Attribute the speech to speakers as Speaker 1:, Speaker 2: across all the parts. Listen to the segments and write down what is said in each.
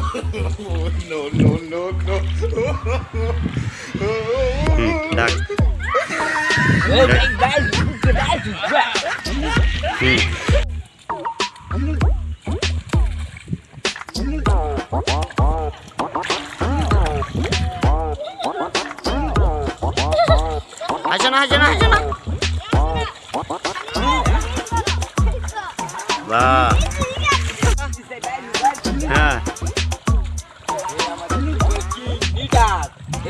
Speaker 1: no, no, no, no. hmm,
Speaker 2: tak. đạp,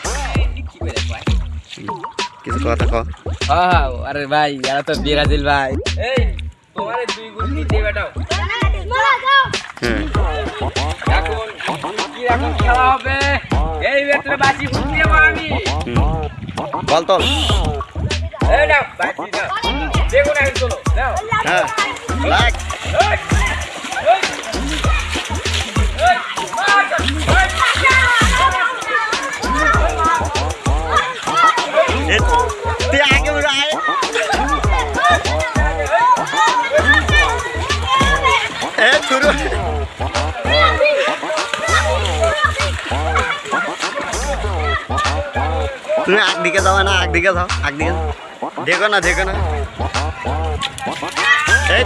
Speaker 1: কিছু কথা কও
Speaker 2: হ্যাঁ, আরে ভাই, এরা তো ব্রাজিল ভাই। এই, তোমারে দুই গুণ নিতে বেটাও। এখন কি এখন খেলা হবে? এই বেটার বাজি ফুট দেবো আমি।
Speaker 1: বল তোল
Speaker 2: এই নাও, বাজি না, এই চলো, নাও।
Speaker 1: হ্যাঁ লাগ এ শুরু তুমি আগ দিকে যাও না আগ দিকে যাও আগ দিকে যাও। দেখো না দেখো না এই,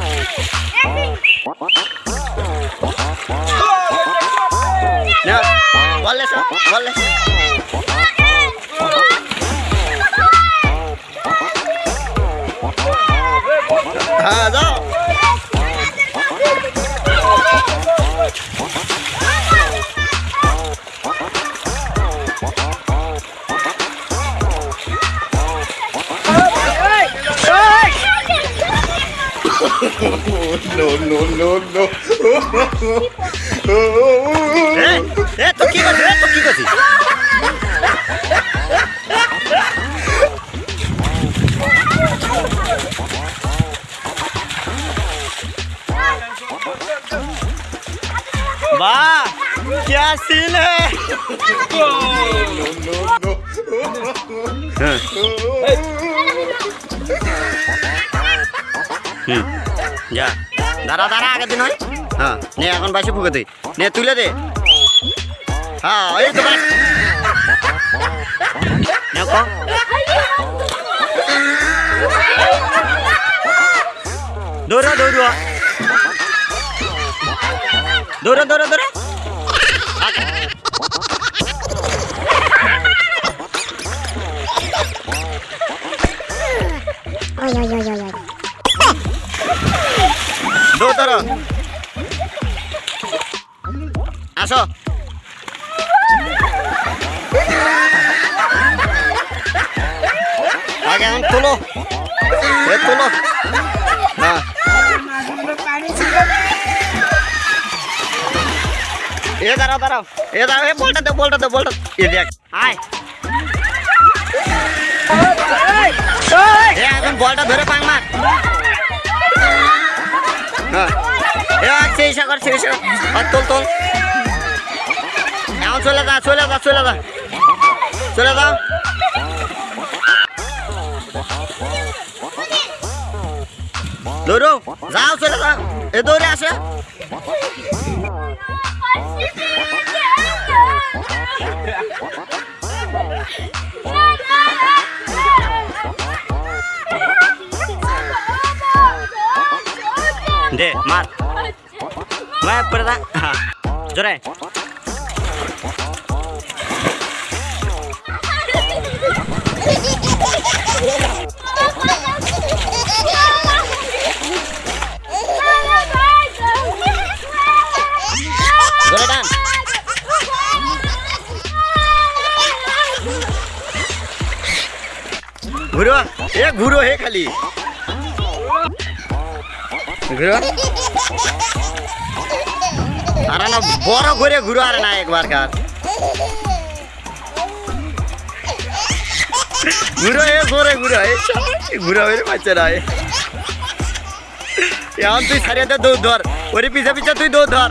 Speaker 1: না, বল এসো, বল এসো। হ্যাঁ no, no, no. eh? Eh, toki gazi, eh, toki gazi. वाह क्या सीन है no, no, no. হুম। যা। দাঁড়া দাঁড়া আগের দিন হয় হ্যাঁ। নে এখন বাইশে ফুকে দে নে তুলে দে। হ্যাঁ এই তো দৌড়া। দৌড়া দৌড়া দৌড়া। এখন তোলো এ তোলো হ্যাঁ এ দাঁড়াও দাঁড়াও। এ দাঁড়াও, এ বলটা দে বলটা দে, বলটা এ দেখ। আয়। বলটা ধরে পাং মার। হ্যাঁ। সেই সাগর সেই সাগর। তোল তোল। এখন চলে যা চলে যা চলে যা। চলে যাও Dorong, sao sudah datang? Itu dia sih. दे मार मैं पड़ता Yeah. জোরে জোরে টান ঘুরো এ ঘুরো হে খালি ঘুরো আরে না বড় করে ঘুরো আরে না একবার কার ঘুরো এ জোরে ঘুরো এ ঘুরো এর বাচ্চা না এ। এখন তুই সারিয়ে দে দৌড় ধর ওরে পিছে পিছে তুই দৌড় ধর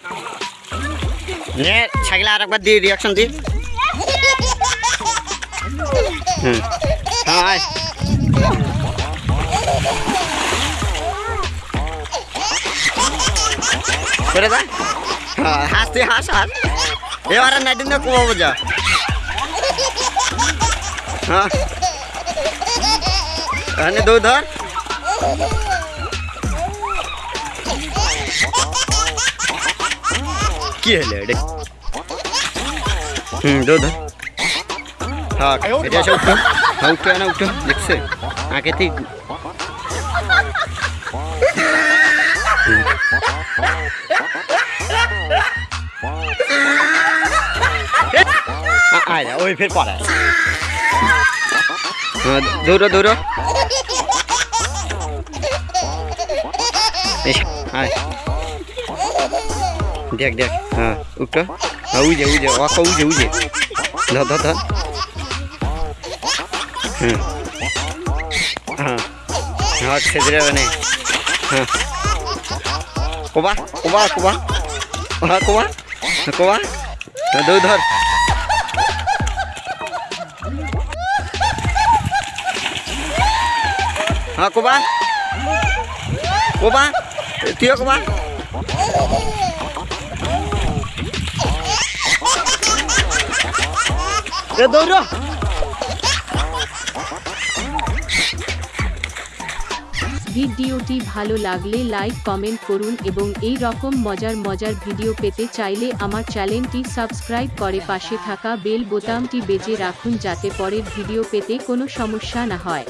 Speaker 1: নে সাইকেলে আর একবার দিয়ে রিয়াকশন দি হুম হাই করে দা হ্যাঁ হাস তুই হাস হাস এবার আর নাইদিন না কমাবো যা হ্যাঁ kìa đi ừ đâu đó thật cái đó sao trúng không trúng đâu trúng lịch sự à cái thì à, ai đã ôi phết quả này à, đưa đó đưa đó ai? দেখ দেখ হ্যাঁ উঠো হ্যাঁ উজে উজে ওকে উজে উজে ধর ধর ধর হুম হ্যাঁ হ্যাঁ সেজে যাবে না হ্যাঁ কোবা কোবা কোবা হ্যাঁ কোবা কোবা হ্যাঁ, দৌড় ধর হ্যাঁ কোবা কোবা তুইও কোবা এ দৌড়।
Speaker 3: ভিডিওটি ভালো লাগলে লাইক, কমেন্ট করুন এবং এই রকম মজার মজার ভিডিও পেতে চাইলে আমার চ্যানেলটি সাবস্ক্রাইব করে পাশে থাকা বেল বোতামটি বেজে রাখুন যাতে পরের ভিডিও পেতে কোনো সমস্যা না হয়।